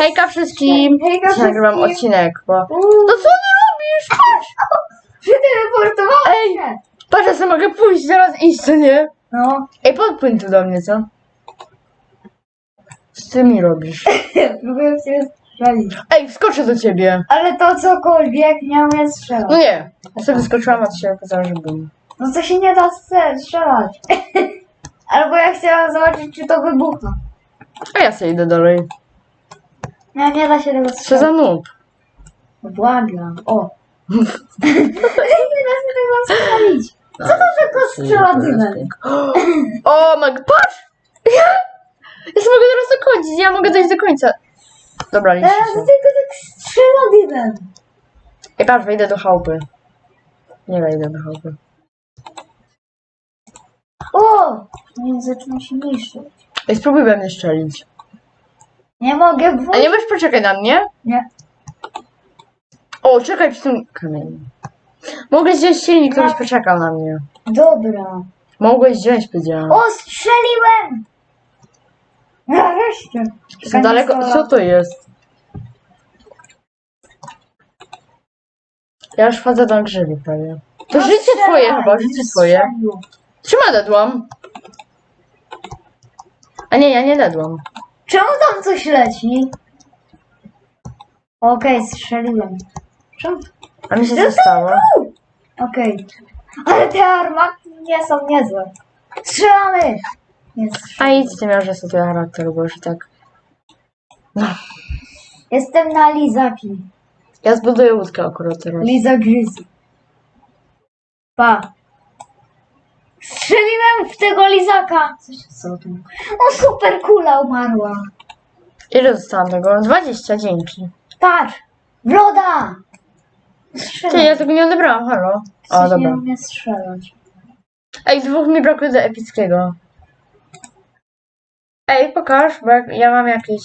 Hejka wszystkim! Hejka nagrywam wszystkim. odcinek, bo... No co ty robisz? Patrz! przeteleportowałam Ej! się. Patrz, ja sobie mogę pójść, zaraz iść, co nie? No, Ej, podpłyń tu do mnie, co? Co ty mi robisz? próbuję cię strzelić. Ej, wskoczę do ciebie! Ale to cokolwiek nie strzelać. No nie, ja sobie wyskoczyłam, a się okazało, że bum. No to się nie da strze- strzelać. Albo ja chciałam zobaczyć, czy to wybucha. A ja sobie idę dalej. Nie, nie da się tego Co za noob? Błagam. O. nie da się tego strzelić. Co to za kostrzela dymem? O, Mag, patrz! Ja, ja sobie mogę teraz dokończyć, ja mogę dojść do końca. Dobra, liczy Teraz się. tylko tak strzela dymem. Ej, patrz, wejdę do chałupy. Nie wejdę do chałupy. O! Nie zaczyna się niszczyć. Ej, spróbuj we mnie strzelić. Nie mogę A wrócić. nie możesz poczekać na mnie? Nie. O, czekaj przy tym kamieniu. Mogłeś wziąć silnik, ktoś poczekał na mnie. Dobra. Mogłeś wziąć, powiedziałam. O, strzeliłem! Nareszcie. Za daleko, co to jest? Ja już wchodzę do grzybi prawie. To No życie twoje chyba, życie twoje. Trzyma dedłam. A nie, ja nie dedłam. Czemu tam coś leci? Okej, strzeliłem. Czemu? A mi się zostało. Okej. Ale te armaty nie są niezłe. Strzelamy! Nie A strzelam. idź, ty miał, że sobie charakter, bo już tak. Jestem na lizaki. Ja zbuduję łódkę akurat teraz. Liza Grizzly. Pa. Strzeliłem w tego lizaka. Co tam? O, super kula umarła. Ile dostałam tego? 20, dzięki. Patrz! Broda! Ty, ja tego nie odebrałam, halo. O, Coś nie dobra. umie strzelać. Ej, dwóch mi brakuje do epickiego. Ej, pokaż, bo jak, ja mam jakieś...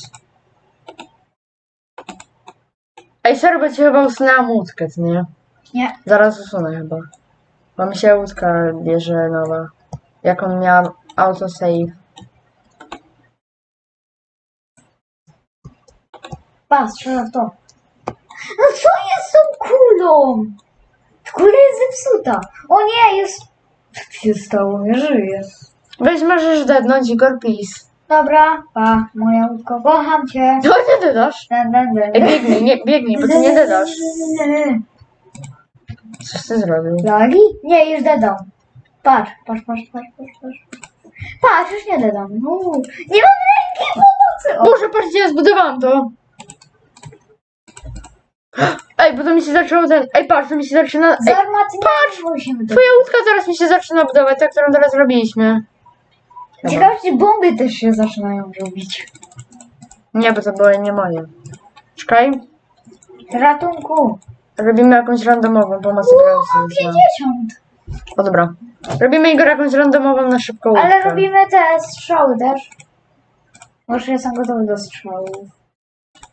Ej, sorry, bo ci chyba usunęłam łódkę, nie? Nie. Zaraz usunę chyba. Mi się łódka bierze nowa. Jaką miałam autosave. Pa, strzela w to. No co jest z tą kulą? Kula jest zepsuta. O nie, jest... Co się stało? Nie żyje. Weź, możesz dednąć Igor, please. Dobra, pa, moja łódko, kocham cię. No nie dedasz. Biegnij, nie, biegnij, bo ty nie dedasz. Coś ty zrobił. Lagi? Nie, już dedam. Patrz, patrz, patrz, patrz, patrz, patrz. Patrz, już nie dedam. No, nie mam ręki pomocy. O, Boże, patrzcie, ja zbudowałam to. Ej, bo to mi się zaczęło ten... Ej, patrz, to mi się zaczyna... Ej, patrz, musimy to. twoja łódka zaraz mi się zaczyna budować, ta, którą teraz robiliśmy. Ciekawe, czy bomby też się zaczynają robić. Nie, bo to były nie moje. Czekaj, Ratunku. Robimy jakąś randomową pomoc Uuu, granicy. 50. O dobra. Robimy Igor jakąś randomową na szybką łódkę. Ale robimy te strzały też. Może jestem gotowy do strzałów.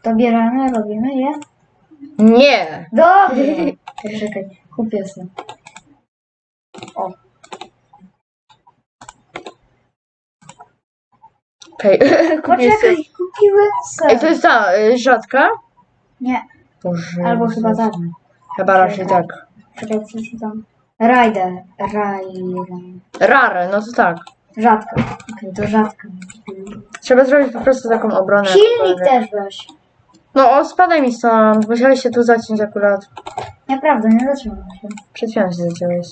To bierzemy, robimy je? Nie! Dobra. Poczekaj, kupię jestem. O, Okej, kupię sobie. poczekaj, kupiłem Ej, to jest ta y, rzadka? Nie, Boże. albo chyba tak. Chyba raczej tak. Czekaj, co ci tam? Rider, Rider. Rare, no to tak. Rzadka. Okej, to rzadka. Trzeba zrobić po prostu taką obronę. Silnik jakkolwiek. też weź. No, o, spadaj mi stąd. Musiałeś się tu zaciąć akurat. Nieprawda, nie zatrzymam się. Przed chwilą się zaciąłeś.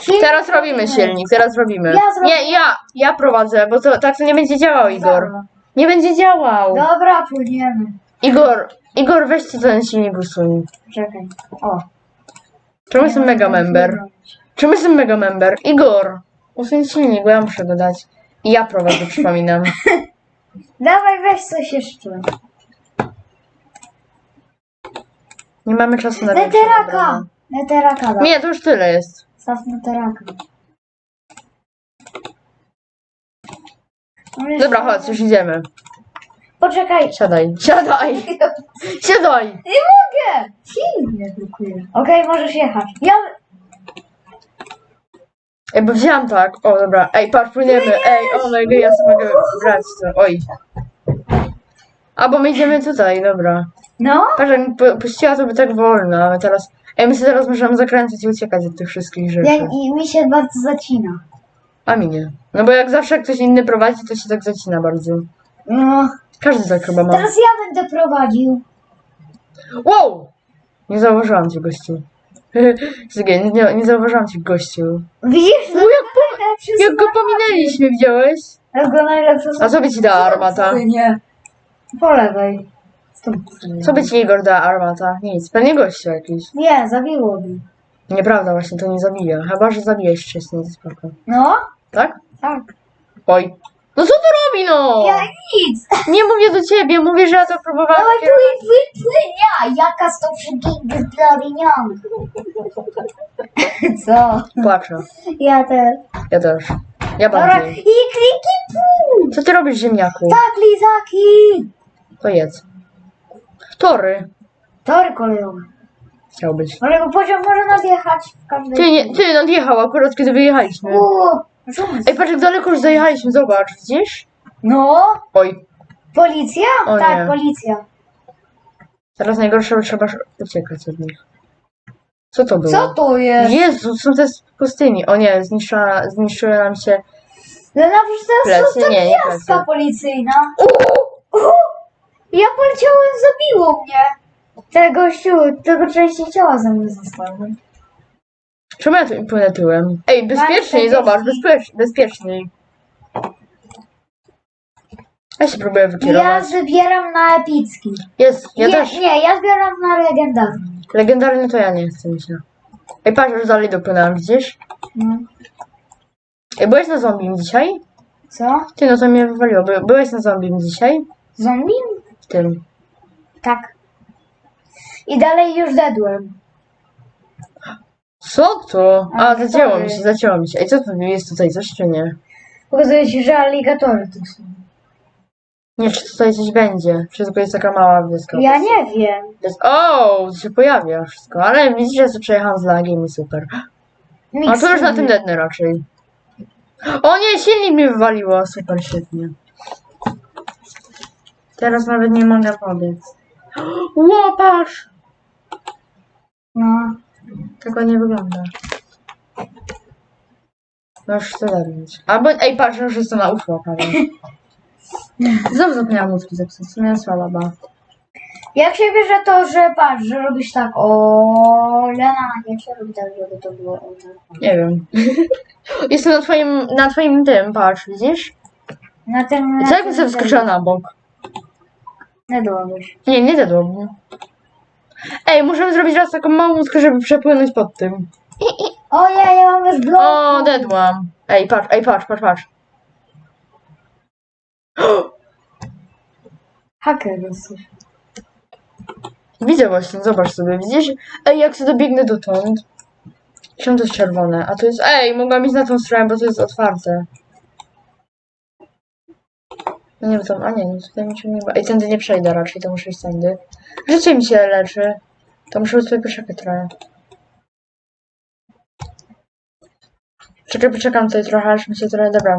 Silnik Teraz robimy silnik, teraz robimy. Ja zrobię. Nie, ja, ja prowadzę, bo to tak to nie będzie działał, Igor. Dobra. Nie będzie działał. Dobra, płyniemy. Igor, Igor, weź ci ten silnik usuń. Czekaj. O. Czemu jestem mega member? Czemu jestem mega member? Igor, usuń silnik, bo ja muszę go dać. I ja prowadzę, przypominam. Dawaj, weź coś jeszcze. Nie mamy czasu na większą Neteraka! obronę. Neteraka. Nie, to już tyle jest. Staw neteraka. Dobra, chodź, już idziemy. Poczekaj. Siadaj, siadaj, siadaj. Nie mogę! Silnik mnie blokuje. Okej, możesz jechać. Ja... Ej, bo wziąłam tak. O, dobra. Ej, patrz, płyniemy. Ej, o, no ja sobie mogę brać to. Oj. A, bo my idziemy tutaj, dobra. No? Patrz, jak pu- puściła to by tak wolno, ale teraz... Ej, my sobie teraz możemy zakręcać i uciekać od tych wszystkich rzeczy. Ja, I mi się bardzo zacina. A mi nie. No bo jak zawsze jak ktoś inny prowadzi, to się tak zacina bardzo. No. Każdy tak chyba ma. Teraz ja będę prowadził. Wow! Nie zauważyłam cię, gościu. Zgien, nie, nie zauważyłam cię, gościu. Widzisz? No jak, najlepsze jak go pominęliśmy, widziałeś? Jak go najlepsze A co by ci dała armata? Nie. Po lewej. Co by ci Igor dała armata? Nic, pewnie gościu jakiś. Nie, zabiło mi. Nieprawda, właśnie to nie zabija. Chyba, że zabijesz wcześniej, to spoko. No? Tak? Tak. Oj. No co tu robi, no? Ja nic. Nie mówię do ciebie, mówię, że ja to próbowałam. Dawaj tu i wypłynia. Jaka z to wszystkich zbladinian. Co? Płaczę. Ja też. Ja też. Ja Dobra. bardziej. I kliki pół. Co ty robisz, ziemniaku? Tak, lizaki. To jedz. Tory. Tory kolejowe. Chciał być. Ale go pociąg może nadjechać w każdej Ty, nie, ty nadjechał akurat kiedy wyjechaliśmy. Uuu, Ej, patrz jak daleko już zajechaliśmy, zobacz, widzisz? No, Oj, policja? O tak, nie. policja. teraz najgorsze, bo trzeba uciekać od nich. Co to było? Co to jest? Jezu, są te z pustyni. O nie, zniszczyła, zniszczyły nam się... No na przecież jest Plecy? to Nie, nie gwiazdka plecy. policyjna. Ja poleciałem, zabiło mnie. Tego gościu, tego części ciała ze mnie zostały. Czemu ja tu płynę tyłem? Ej, bezpieczniej, Bardzo zobacz, bezpiecz, bezpieczniej. Ja się próbuję Ja wykierować. zbieram na epicki. Jest, ja nie, też. nie, ja zbieram na legendarny. Legendarny to ja nie chcę mi się. Ej, patrz, już dalej dopłynęłam, widzisz? No. Ej, byłeś na zombie dzisiaj? Co? Ty, no to mnie wywaliło. By, byłeś na zombie dzisiaj? Zombie? W tym. Tak. I dalej już dedłem. Co to? A, A, zacięło sorry. mi się, zacięło mi się. Ej, co tu jest tutaj, coś czy nie? Pokazuje ci, że aligatory tu są. Nie, czy tutaj coś będzie? Czy tylko jest taka mała wioska? Ja nie wiem. Jest... O, to się pojawia wszystko, ale widzisz, że sobie przejechałam z lagiem i super. A to już na tym dednę raczej. O nie, silnik mi wywaliło, super, świetnie. Teraz nawet nie mogę pobiec. Łopasz! Tego nie wygląda. Już chcę zabić. Albo, ej, patrz, już jestem na UFO, prawie. Znowu zapomniałam mózgi zepsuć, co miałem słaba, ba. Jak się bierze to, że patrz, że robisz tak, o Lena, jak się robi tak, żeby to było o tak. Nie wiem. Jestem na twoim, na twoim tym, patrz, widzisz? Na tym... I co jak bym sobie wskoczyła na bok? Nie byłobyś. Nie, nie zjadłabym. Ej, możemy zrobić raz taką małą łódkę, żeby przepłynąć pod tym. O ja, ja mam już blok. O, dedłam. Ej, patrz, ej, patrz, patrz, patrz. Haker jesteś. Widzę właśnie, zobacz sobie, widzisz? Ej, jak sobie dobiegnę dotąd. To jest czerwone? A to jest... Ej, mogłam iść na tą stronę, bo to jest otwarte. No nie wiem. A nie, no tutaj mi się nie... Ej, tędy nie przejdę raczej, to muszę iść tędy. Życie mi się leczy. To muszę sobie poczekać trochę. Czekaj, poczekam tutaj trochę, aż mi się trochę... Dobra.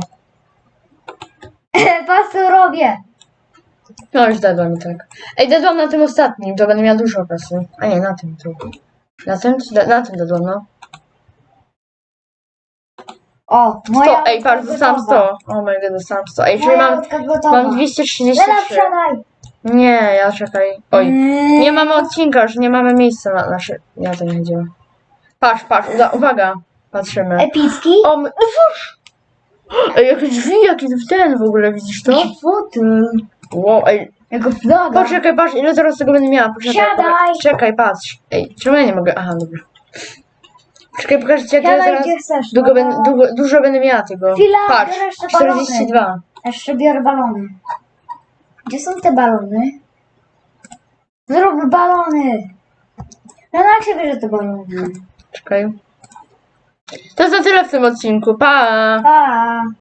Co robię. No już dadłam i tak. Ej, dadłam na tym ostatnim, to będę miała dużo czasu. A nie, na tym tu. Na tym? Na tym dadłam, no. O, moja 100, ej, patrz, dostałam gotowa. 100. O my god, dostałam 100. Ej, czyli Moja mam, łódka gotowa. mam Lena, 233. wsiadaj. Nie, ja czekaj. Oj. Mm. Nie mamy odcinka, już nie mamy miejsca na nasze... Ja to nie chodziło. Patrz, patrz, uda- uwaga. Patrzymy. Epicki? O, my... cóż! Ej, jakie drzwi, jaki w ten w ogóle, widzisz to? Fotel. Wow, ej, Jako flaga. poczekaj, patrz, ile zaraz tego będę miała. Poczekaj, Siadaj. poczekaj, czekaj, patrz. Ej, czemu ja nie mogę? Aha, dobra. Czekaj, pokażę ci, jak ja Siadaj, zaraz... gdzie chcesz. Długo no. będę, długo, dużo będę miała tego. Chwila, Patrz, biorę jeszcze balony. 42. Jeszcze biorę balony. Gdzie są te balony? Zrób balony. No jak się bierze te balony? Czekaj. To na tyle w tym odcinku. Pa! Pa.